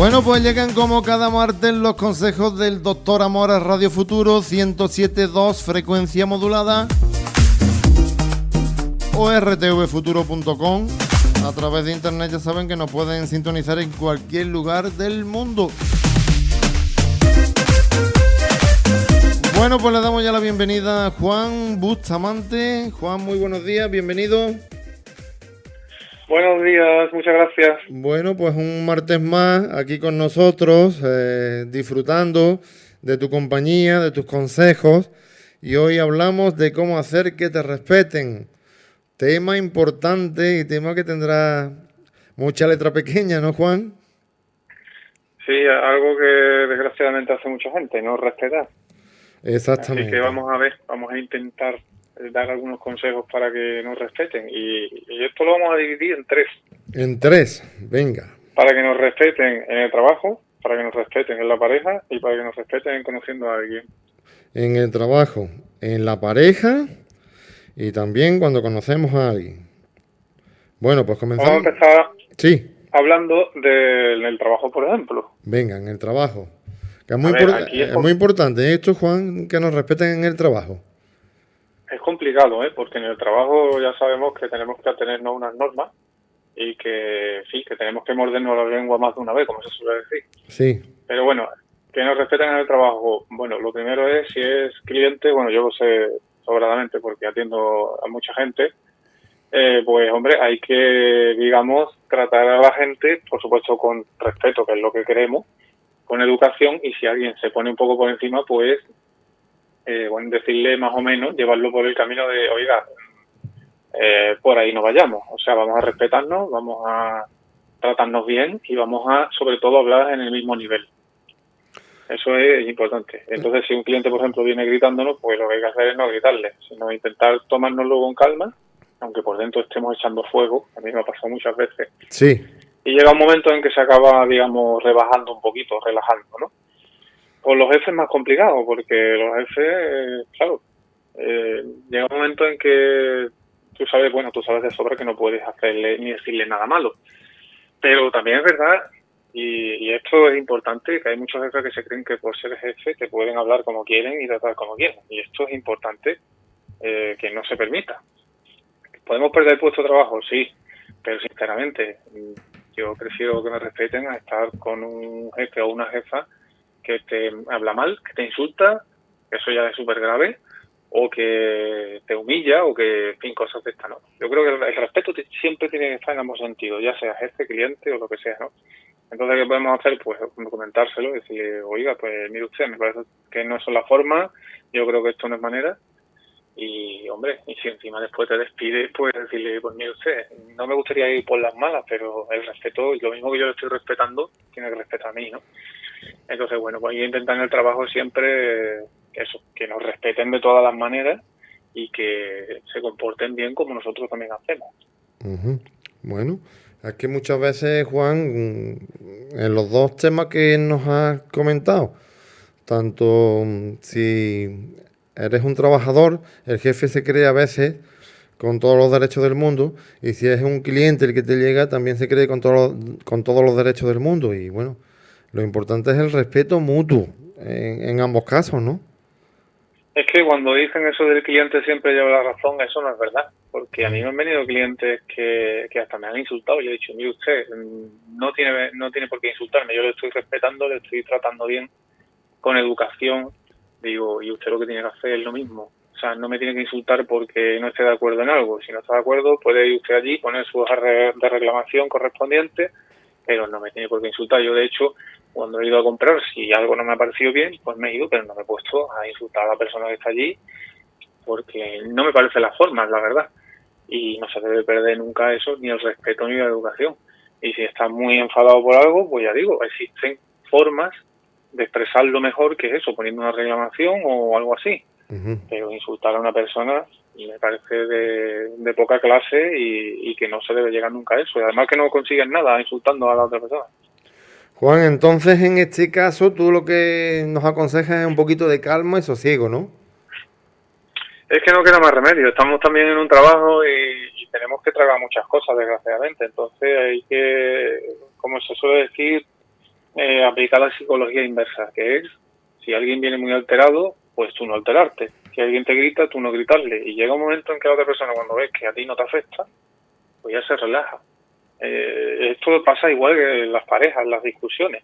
Bueno, pues llegan como cada martes los consejos del doctor Amora Radio Futuro 107.2 frecuencia modulada o rtvfuturo.com. A través de internet ya saben que nos pueden sintonizar en cualquier lugar del mundo. Bueno, pues le damos ya la bienvenida a Juan Bustamante. Juan, muy buenos días, bienvenido. Buenos días, muchas gracias. Bueno, pues un martes más aquí con nosotros, eh, disfrutando de tu compañía, de tus consejos. Y hoy hablamos de cómo hacer que te respeten. Tema importante y tema que tendrá mucha letra pequeña, ¿no, Juan? Sí, algo que desgraciadamente hace mucha gente, no respetar. Exactamente. Así que vamos a ver, vamos a intentar dar algunos consejos para que nos respeten. Y, esto lo vamos a dividir en tres. En tres, venga. Para que nos respeten en el trabajo, para que nos respeten en la pareja y para que nos respeten conociendo a alguien. En el trabajo, en la pareja y también cuando conocemos a alguien. Bueno, pues comenzamos. Vamos a empezar sí. hablando del trabajo, por ejemplo. Venga, en el trabajo. Que es, muy, es muy importante esto, Juan, que nos respeten en el trabajo. Es complicado, ¿eh? porque en el trabajo ya sabemos que tenemos que atenernos a unas normas y que sí, que tenemos que mordernos la lengua más de una vez, como se suele decir. Sí. Pero bueno, que nos respeten en el trabajo. Bueno, lo primero es, si es cliente, bueno, yo lo sé sobradamente porque atiendo a mucha gente, eh, pues hombre, hay que, digamos, tratar a la gente, por supuesto, con respeto, que es lo que queremos, con educación, y si alguien se pone un poco por encima, pues eh, bueno, decirle más o menos, llevarlo por el camino de, oiga, eh, por ahí no vayamos. O sea, vamos a respetarnos, vamos a tratarnos bien y vamos a, sobre todo, hablar en el mismo nivel. Eso es importante. Entonces, si un cliente, por ejemplo, viene gritándonos, pues lo que hay que hacer es no gritarle, sino intentar tomárnoslo con calma, aunque por dentro estemos echando fuego. A mí me ha pasado muchas veces. Sí. Y llega un momento en que se acaba, digamos, rebajando un poquito, relajando, ¿no? Con los jefes es más complicado, porque los jefes, claro, eh, llega un momento en que tú sabes, bueno, tú sabes de sobra que no puedes hacerle ni decirle nada malo. Pero también es verdad, y, esto es importante, que hay muchos jefes que se creen que por ser jefe te pueden hablar como quieren y tratar como quieren. Y esto es importante eh, que no se permita. ¿Podemos perder puesto de trabajo? Sí, pero sinceramente yo prefiero que me respeten a estar con un jefe o una jefa que te habla mal, que te insulta, eso ya es súper grave, o que te humilla, o que, en fin, cosas de esta, ¿no? Yo creo que el respeto siempre tiene que estar en ambos sentidos, ya sea jefe, cliente o lo que sea, ¿no? Entonces, ¿qué podemos hacer? Pues comentárselo, decirle, oiga, pues mire usted, me parece que no es la forma, yo creo que esto no es manera, y hombre, y si encima después te despide, pues decirle, pues mire usted, no me gustaría ir por las malas, pero el respeto, lo mismo que yo le estoy respetando, tiene que respetar a mí, ¿no? Entonces, bueno, pues yo intentar en el trabajo siempre eso, que nos respeten de todas las maneras y que se comporten bien como nosotros también hacemos. Bueno, es que muchas veces, Juan, en los dos temas que nos has comentado, tanto mm, si eres un trabajador, el jefe se cree a veces con todos los derechos del mundo, y si es un cliente el que te llega, también se cree con, con todos los derechos del mundo. Y bueno, lo importante es el respeto mutuo en, ambos casos, ¿no? Es que cuando dicen eso del cliente siempre lleva la razón, eso no es verdad. Porque a mí me han venido clientes que, hasta me han insultado y yo he dicho, mire usted, no tiene, no tiene por qué insultarme, yo le estoy respetando, le estoy tratando bien, con educación, digo, y usted lo que tiene que hacer es lo mismo. O sea, no me tiene que insultar porque no esté de acuerdo en algo. Si no está de acuerdo, puede ir usted allí, poner su hoja de reclamación correspondiente, pero no me tiene por qué insultar. Yo, de hecho, cuando he ido a comprar, si algo no me ha parecido bien, pues me he ido, pero no me he puesto a insultar a la persona que está allí, porque no me parece la forma, la verdad. Y no se debe perder nunca eso, ni el respeto ni la educación. Y si estás muy enfadado por algo, pues ya digo, existen formas de expresarlo mejor que eso, poniendo una reclamación o algo así. Pero insultar a una persona me parece de, poca clase y, y, que no se debe llegar nunca a eso. Y además que no consiguen nada insultando a la otra persona. Juan, entonces en este caso tú lo que nos aconsejas es un poquito de calma y sosiego, ¿no? Es que no queda más remedio. Estamos también en un trabajo y, tenemos que tragar muchas cosas, desgraciadamente. Entonces hay que, como se suele decir, eh, aplicar la psicología inversa, que es, si alguien viene muy alterado, pues tú no alterarte. Si alguien te grita, tú no gritarle. Y llega un momento en que la otra persona, cuando ves que a ti no te afecta, pues ya se relaja. Eh, esto pasa igual que en las parejas, en las discusiones.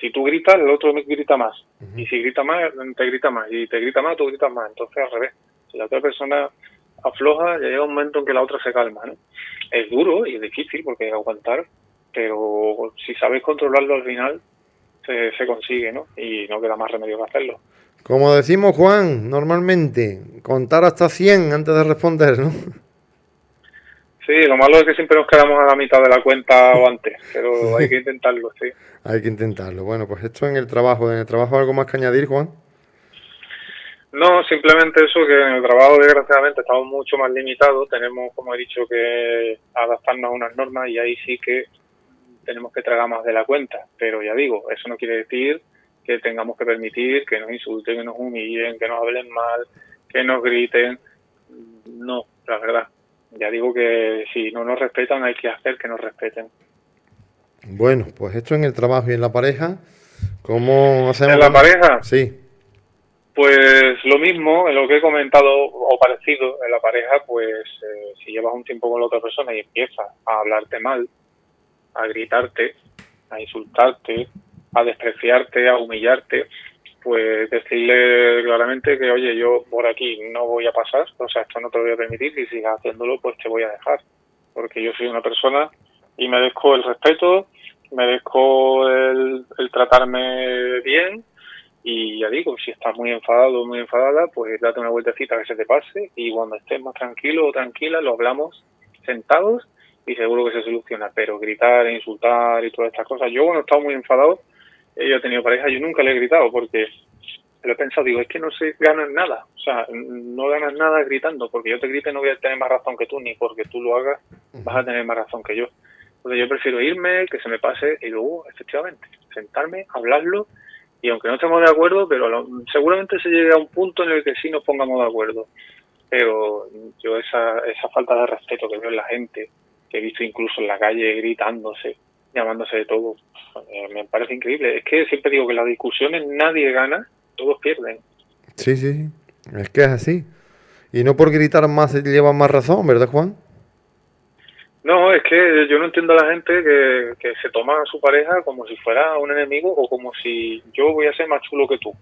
Si tú gritas, el otro grita más. Y si grita más, te grita más. Y te grita más, tú gritas más. Entonces, al revés. Si la otra persona afloja, ya llega un momento en que la otra se calma. ¿no? Es duro y es difícil porque hay que aguantar, pero si sabes controlarlo al final, se, se consigue, ¿no? Y no queda más remedio que hacerlo. Como decimos, Juan, normalmente, contar hasta 100 antes de responder, ¿no? Sí, lo malo es que siempre nos quedamos a la mitad de la cuenta o antes, pero hay que intentarlo, sí. Hay que intentarlo. Bueno, pues esto en el trabajo. ¿En el trabajo algo más que añadir, Juan? No, simplemente eso, que en el trabajo desgraciadamente estamos mucho más limitados, tenemos, como he dicho, que adaptarnos a unas normas y ahí sí que tenemos que tragar más de la cuenta, pero ya digo, eso no quiere decir que tengamos que permitir que nos insulten, que nos humillen, que nos hablen mal, que nos griten, no, la verdad. Ya digo que si no nos respetan hay que hacer que nos respeten. Bueno, pues esto en el trabajo y en la pareja, ¿cómo hacemos? ¿En la pareja? Sí. Pues lo mismo, en lo que he comentado o parecido en la pareja, pues eh, si llevas un tiempo con la otra persona y empieza a hablarte mal, a gritarte, a insultarte, a despreciarte, a humillarte, pues decirle claramente que, oye, yo por aquí no voy a pasar, o sea, esto no te lo voy a permitir, si sigas haciéndolo, pues te voy a dejar, porque yo soy una persona y merezco el respeto, merezco el, el tratarme bien y ya digo, si estás muy enfadado o muy enfadada, pues date una vueltecita que se te pase y cuando estés más tranquilo o tranquila lo hablamos sentados y seguro que se soluciona. Pero gritar, insultar y todas estas cosas. Yo cuando he estado muy enfadado, yo he tenido pareja, yo nunca le he gritado porque lo he pensado, digo, es que no se ganas nada. O sea, no ganas nada gritando, porque yo te grite no voy a tener más razón que tú, ni porque tú lo hagas vas a tener más razón que yo. Entonces yo prefiero irme, que se me pase y luego, efectivamente, sentarme, hablarlo y aunque no estemos de acuerdo, pero seguramente se llegue a un punto en el que sí nos pongamos de acuerdo. Pero yo esa, esa falta de respeto que veo en la gente, que he visto incluso en la calle gritándose, llamándose de todo, eh, me parece increíble. Es que siempre digo que las discusiones nadie gana, todos pierden. Sí, sí, es que es así. Y no por gritar más se lleva más razón, ¿verdad, Juan? No, es que yo no entiendo a la gente que, que se toma a su pareja como si fuera un enemigo o como si yo voy a ser más chulo que tú.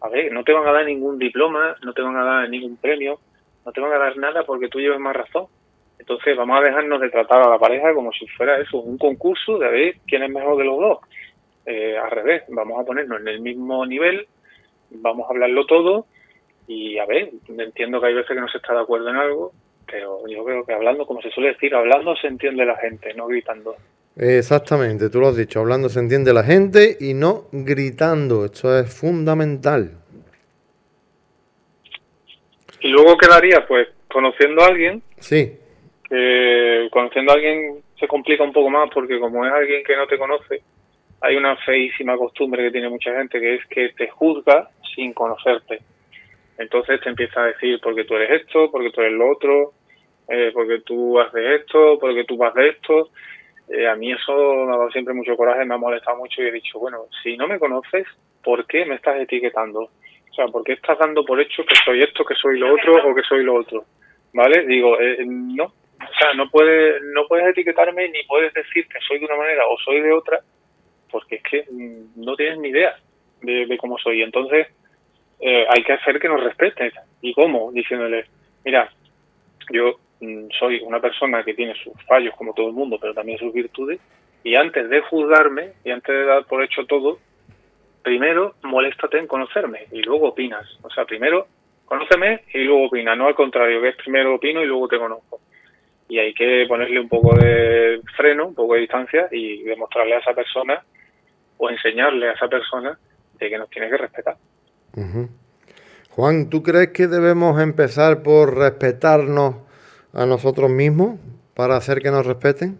A ver, no te van a dar ningún diploma, no te van a dar ningún premio, no te van a dar nada porque tú lleves más razón. Entonces vamos a dejarnos de tratar a la pareja como si fuera eso, un concurso de a ver quién es mejor de los dos. Eh, al revés, vamos a ponernos en el mismo nivel, vamos a hablarlo todo y a ver, entiendo que hay veces que no se está de acuerdo en algo, pero yo creo que hablando, como se suele decir, hablando se entiende la gente, no gritando. Exactamente, tú lo has dicho, hablando se entiende la gente y no gritando, esto es fundamental. Y luego quedaría, pues, conociendo a alguien. Sí. Que conociendo a alguien se complica un poco más porque como es alguien que no te conoce, hay una feísima costumbre que tiene mucha gente que es que te juzga sin conocerte. Entonces te empieza a decir porque tú eres esto, porque tú eres lo otro, eh, porque tú haces esto, porque tú vas de esto. Eh, a mí eso me ha dado siempre mucho coraje, me ha molestado mucho y he dicho, bueno, si no me conoces, ¿por qué me estás etiquetando? O sea, ¿por qué estás dando por hecho que soy esto, que soy lo otro o que soy lo otro? ¿Vale? Digo, eh, no, o sea, no puedes, no puedes etiquetarme ni puedes decir que soy de una manera o soy de otra, porque es que mm, no tienes ni idea de, cómo soy. Entonces, eh, hay que hacer que nos respeten. ¿Y cómo? Diciéndole, mira, yo mm, soy una persona que tiene sus fallos como todo el mundo, pero también sus virtudes, y antes de juzgarme y antes de dar por hecho todo, primero moléstate en conocerme y luego opinas. O sea, primero conóceme y luego opina, no al contrario, que es primero opino y luego te conozco. Y hay que ponerle un poco de freno, un poco de distancia y demostrarle a esa persona o enseñarle a esa persona de que nos tiene que respetar. Juan, ¿tú crees que debemos empezar por respetarnos a nosotros mismos para hacer que nos respeten?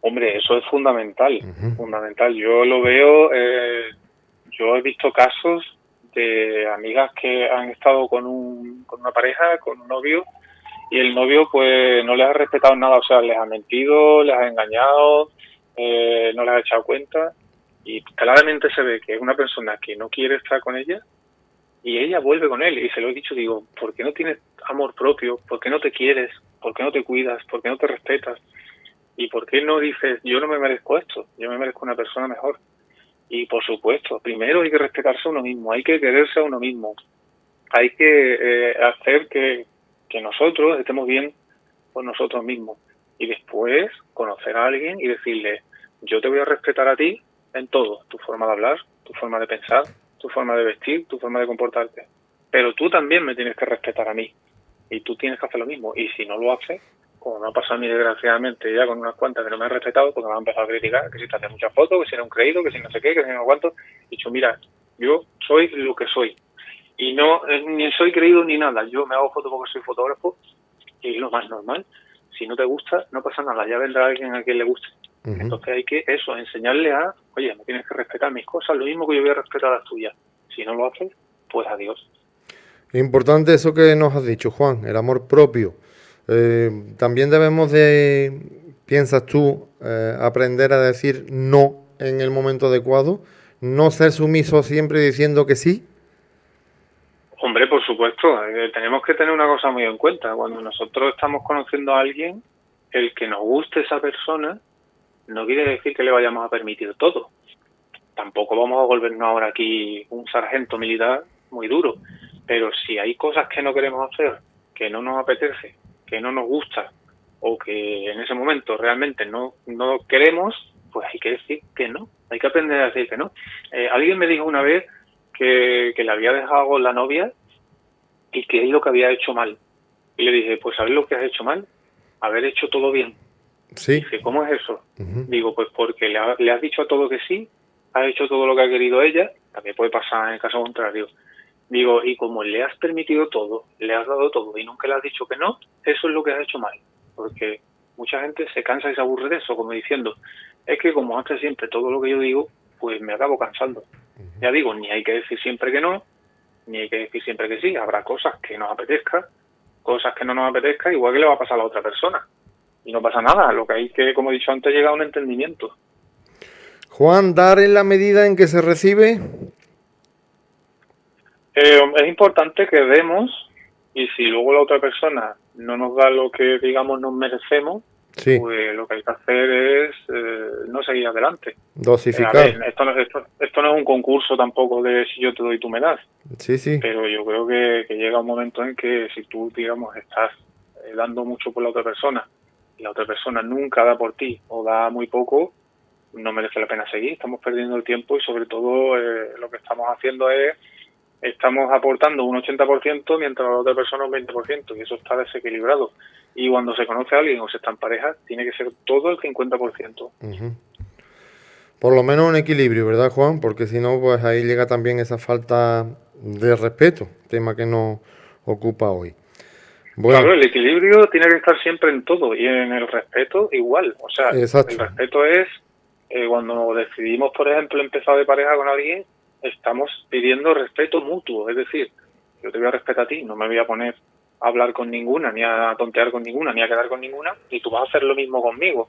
Hombre, eso es fundamental, fundamental. Yo lo veo, eh, yo he visto casos de amigas que han estado con, un, con una pareja, con un novio, y el novio pues no les ha respetado nada, o sea, les ha mentido, les ha engañado, eh, no le has echado cuenta y claramente se ve que es una persona que no quiere estar con ella y ella vuelve con él y se lo he dicho, digo, ¿por qué no tienes amor propio? ¿Por qué no te quieres? ¿Por qué no te cuidas? ¿Por qué no te respetas? ¿Y por qué no dices, yo no me merezco esto? Yo me merezco una persona mejor. Y por supuesto, primero hay que respetarse a uno mismo, hay que quererse a uno mismo, hay que eh, hacer que, que nosotros estemos bien con nosotros mismos y después conocer a alguien y decirle, yo te voy a respetar a ti en todo, tu forma de hablar, tu forma de pensar, tu forma de vestir, tu forma de comportarte. Pero tú también me tienes que respetar a mí y tú tienes que hacer lo mismo. Y si no lo haces, como me ha pasado a mí desgraciadamente ya con unas cuantas que no me han respetado porque me han empezado a criticar, que si te hace muchas fotos, que si no un creído, que si no sé qué, que si no cuánto, he dicho, mira, yo soy lo que soy. Y no, eh, ni soy creído ni nada. Yo me hago fotos porque soy fotógrafo y es lo más normal. Si no te gusta, no pasa nada, ya vendrá alguien a quien le guste. Entonces hay que eso, enseñarle a, oye, me tienes que respetar mis cosas, lo mismo que yo voy a respetar las tuyas. Si no lo haces, pues adiós. Importante eso que nos has dicho, Juan, el amor propio. Eh, también debemos de, piensas tú, eh, aprender a decir no en el momento adecuado, no ser sumiso siempre diciendo que sí. Hombre, por supuesto, eh, tenemos que tener una cosa muy en cuenta. Cuando nosotros estamos conociendo a alguien, el que nos guste esa persona no quiere decir que le vayamos a permitir todo. Tampoco vamos a volvernos ahora aquí un sargento militar muy duro. Pero si hay cosas que no queremos hacer, que no nos apetece, que no nos gusta o que en ese momento realmente no, no queremos, pues hay que decir que no. Hay que aprender a decir que no. Eh, alguien me dijo una vez que, le había dejado la novia y que es lo que había hecho mal. Y le dije, pues ¿sabes lo que has hecho mal? Haber hecho todo bien. Sí. Dice, ¿cómo es eso? Digo, pues porque le, le, has dicho a todo que sí, has hecho todo lo que ha querido ella, también puede pasar en el caso contrario. Digo, y como le has permitido todo, le has dado todo y nunca le has dicho que no, eso es lo que has hecho mal. Porque mucha gente se cansa y se aburre de eso, como diciendo, es que como hace siempre todo lo que yo digo, pues me acabo cansando. Ya digo, ni hay que decir siempre que no, ni hay que decir siempre que sí. Habrá cosas que nos apetezca, cosas que no nos apetezca, igual que le va a pasar a la otra persona. Y no pasa nada, lo que hay que, como he dicho antes, llegar a un entendimiento. Juan, dar en la medida en que se recibe. Eh, es importante que demos y si luego la otra persona no nos da lo que digamos nos merecemos, pues lo que hay que hacer es eh, no seguir adelante. Dosificar. esto, no, esto, esto, no es un concurso tampoco de si yo te doy, tú me das. Sí, sí. Pero yo creo que, llega un momento en que si tú, digamos, estás eh, dando mucho por la otra persona y la otra persona nunca da por ti o da muy poco, no merece la pena seguir. Estamos perdiendo el tiempo y sobre todo eh, lo que estamos haciendo es estamos aportando un 80% mientras la otra persona un 20% y eso está desequilibrado. Y cuando se conoce a alguien o se está en pareja, tiene que ser todo el 50%. Por lo menos un equilibrio, ¿verdad, Juan? Porque si no, pues ahí llega también esa falta de respeto, tema que nos ocupa hoy. Claro, el equilibrio tiene que estar siempre en todo y en el respeto igual. O sea, el respeto es eh, cuando decidimos, por ejemplo, empezar de pareja con alguien, estamos pidiendo respeto mutuo, es decir, yo te voy a respetar a ti, no me voy a poner a hablar con ninguna, ni a tontear con ninguna, ni a quedar con ninguna, y tú vas a hacer lo mismo conmigo.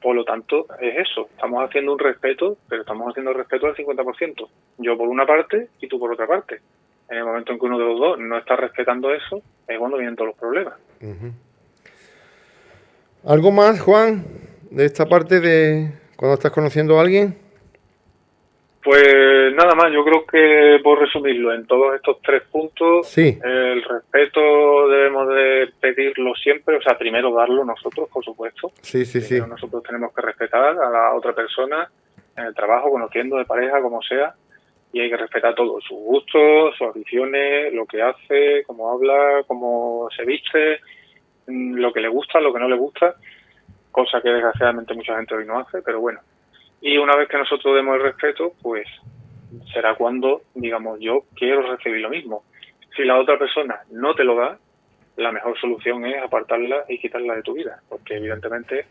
Por lo tanto, es eso, estamos haciendo un respeto, pero estamos haciendo respeto al 50%. Yo por una parte y tú por otra parte. En el momento en que uno de los dos no está respetando eso, es cuando vienen todos los problemas. ¿Algo más, Juan, de esta parte de cuando estás conociendo a alguien? Pues nada más, yo creo que por resumirlo, en todos estos tres puntos, el respeto debemos de pedirlo siempre, o sea, primero darlo nosotros, por supuesto. Sí, sí, sí. Nosotros tenemos que respetar a la otra persona en el trabajo, conociendo de pareja, como sea, y hay que respetar todo, sus gustos, sus aficiones, lo que hace, cómo habla, cómo se viste, mm, lo que le gusta, lo que no le gusta, cosa que desgraciadamente mucha gente hoy no hace, pero bueno, y una vez que nosotros demos el respeto, pues será cuando, digamos, yo quiero recibir lo mismo. Si la otra persona no te lo da, la mejor solución es apartarla y quitarla de tu vida, porque evidentemente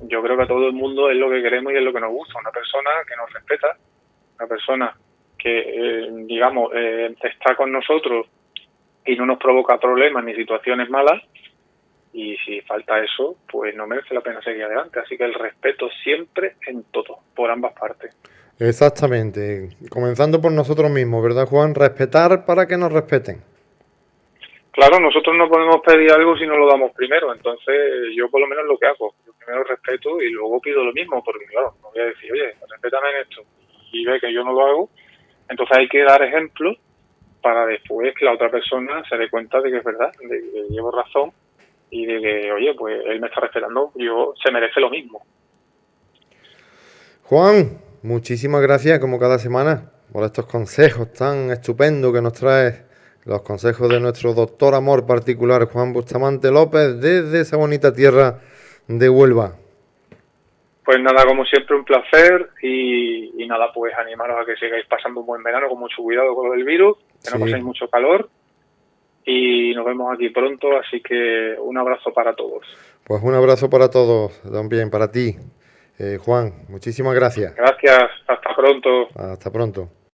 yo creo que a todo el mundo es lo que queremos y es lo que nos gusta, una persona que nos respeta, una persona que, eh, digamos, eh, está con nosotros y no nos provoca problemas ni situaciones malas, y si falta eso, pues no merece la pena seguir adelante. Así que el respeto siempre en todo, por ambas partes. Exactamente, comenzando por nosotros mismos, ¿verdad Juan? Respetar para que nos respeten. Claro, nosotros no podemos pedir algo si no lo damos primero, entonces yo por lo menos lo que hago, yo primero respeto y luego pido lo mismo, porque claro, no voy a decir, oye, respétame en esto, y ve que yo no lo hago, entonces hay que dar ejemplos para después que la otra persona se dé cuenta de que es verdad, de que llevo razón y de que, oye, pues él me está respetando, yo se merece lo mismo. Juan, muchísimas gracias como cada semana por estos consejos tan estupendos que nos traes los consejos de nuestro doctor amor particular Juan Bustamante López desde esa bonita tierra de Huelva. Pues nada, como siempre un placer y, nada, pues animaros a que sigáis pasando un buen verano con mucho cuidado con lo del virus, que no paséis mucho calor y nos vemos aquí pronto, así que un abrazo para todos. Pues un abrazo para todos, también para ti, eh, Juan, muchísimas gracias. Gracias, hasta pronto. Hasta pronto.